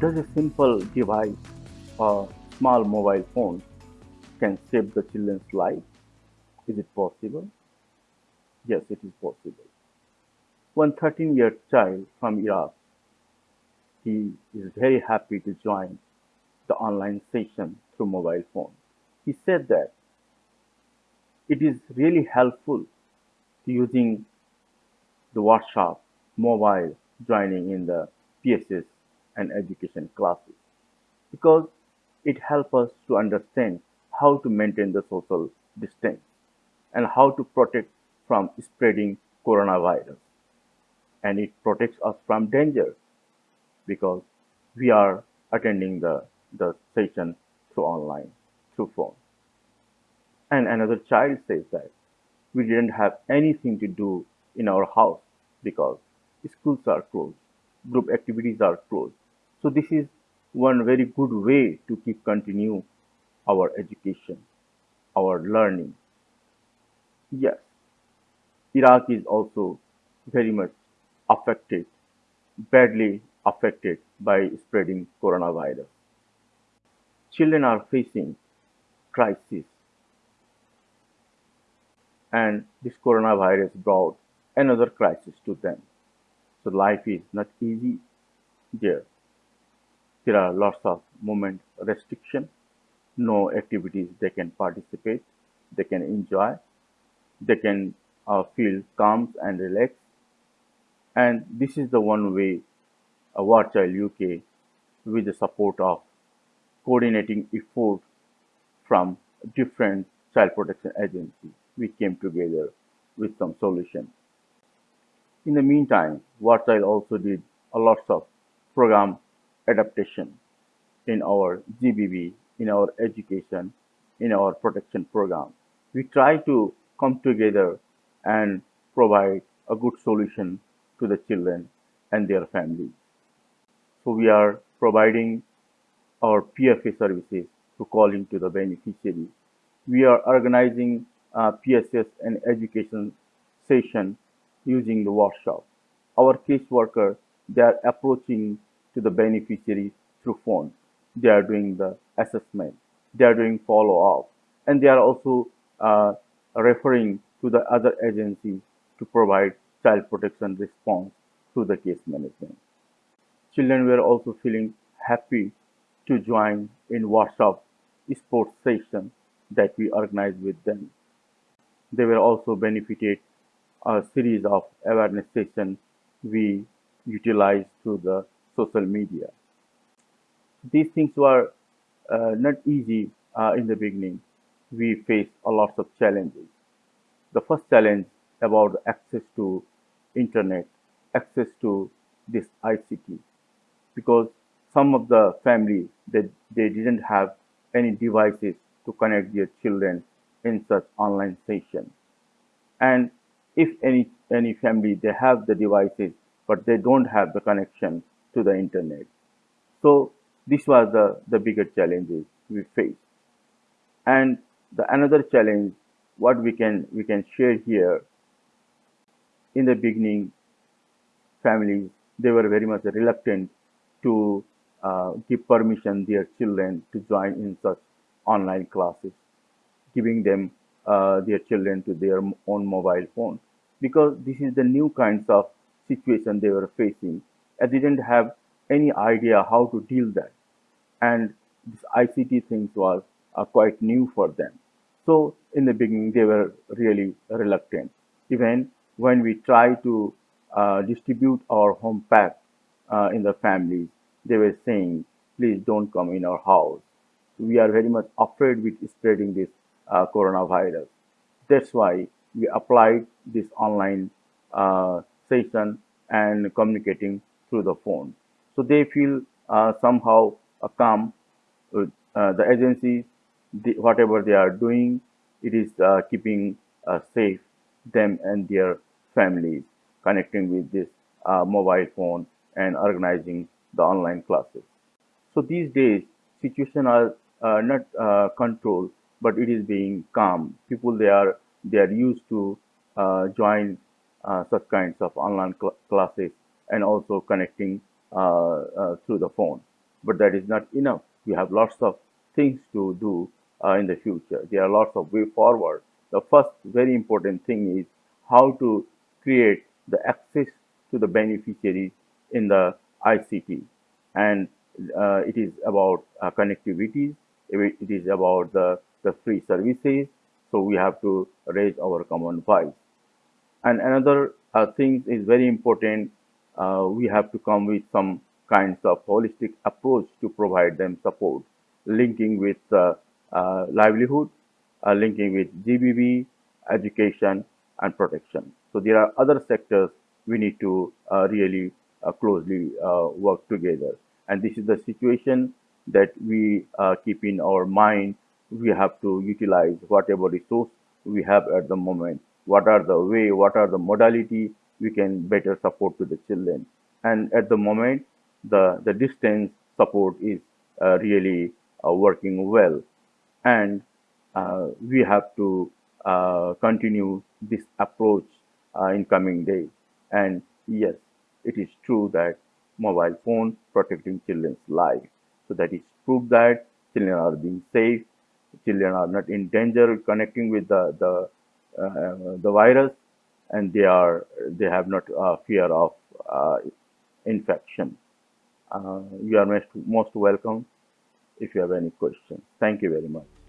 Does a simple device, a small mobile phone, can save the children's life? Is it possible? Yes, it is possible. One 13-year child from Iraq, he is very happy to join the online session through mobile phone. He said that it is really helpful to using the WhatsApp mobile joining in the PSS and education classes because it helps us to understand how to maintain the social distance and how to protect from spreading coronavirus. And it protects us from danger because we are attending the, the session through online through phone. And another child says that we didn't have anything to do in our house because schools are closed group activities are closed. So this is one very good way to keep continue our education our learning. Yes iraq is also very much affected badly affected by spreading coronavirus. Children are facing crisis. And this coronavirus brought another crisis to them. So life is not easy there. There are lots of movement restriction, no activities they can participate, they can enjoy, they can uh, feel calm and relaxed. And this is the one way uh, War Child UK, with the support of coordinating effort from different child protection agencies, we came together with some solution. In the meantime, War Child also did a lot of program adaptation in our GBV, in our education, in our protection program. We try to come together and provide a good solution to the children and their families. So we are providing our PFA services to calling to the beneficiaries. We are organizing uh, PSS and education session using the WhatsApp. Our caseworker, they are approaching to the beneficiary through phone. They are doing the assessment. They are doing follow-up. And they are also uh, referring to the other agencies to provide child protection response through the case management. Children were also feeling happy to join in workshop sports session that we organized with them. They were also benefited a series of awareness sessions we utilized through the social media. These things were uh, not easy uh, in the beginning. We faced a lot of challenges. The first challenge about access to internet, access to this ICT, because some of the families they, they didn't have any devices to connect their children in such online session. And if any any family they have the devices but they don't have the connection to the internet. So this was the, the bigger challenges we faced. And the another challenge what we can we can share here in the beginning families they were very much reluctant to uh, give permission their children to join in such online classes giving them uh, their children to their own mobile phone because this is the new kinds of situation they were facing. And didn't have any idea how to deal that. And this ICT things was uh, quite new for them. So in the beginning they were really reluctant. Even when we try to uh, distribute our home pack uh, in the families they were saying please don't come in our house. We are very much afraid with spreading this uh, coronavirus. That's why we applied this online uh, session and communicating through the phone. So they feel uh, somehow calm uh, the agency, the, whatever they are doing, it is uh, keeping uh, safe them and their families connecting with this mobile phone and organizing the online classes. So these days, situation are not controlled but it is being calm. People they are they are used to uh, join uh, such kinds of online cl classes and also connecting uh, uh, through the phone. but that is not enough. We have lots of things to do uh, in the future. There are lots of way forward. The first very important thing is how to create the access to the beneficiaries in the ICT. And uh, it is about uh, connectivity, it is about the, the free services. So we have to raise our common voice. And another uh, thing is very important. Uh, we have to come with some kinds of holistic approach to provide them support, linking with uh, uh livelihood, uh, linking with GBV, education, and protection. So there are other sectors we need to uh, really closely work together. And this is the situation that we keep in our mind. We have to utilize whatever resource we have at the moment what are the way, what are the modality we can better support to the children. And at the moment, the, the distance support is uh, really uh, working well. And uh, we have to uh, continue this approach uh, in coming days. And yes, it is true that mobile phone protecting children's life. So that is proof that children are being safe, children are not in danger connecting with the, the uh, the virus and they are they have not uh, fear of uh, infection. you are most, most welcome if you have any questions. Thank you very much.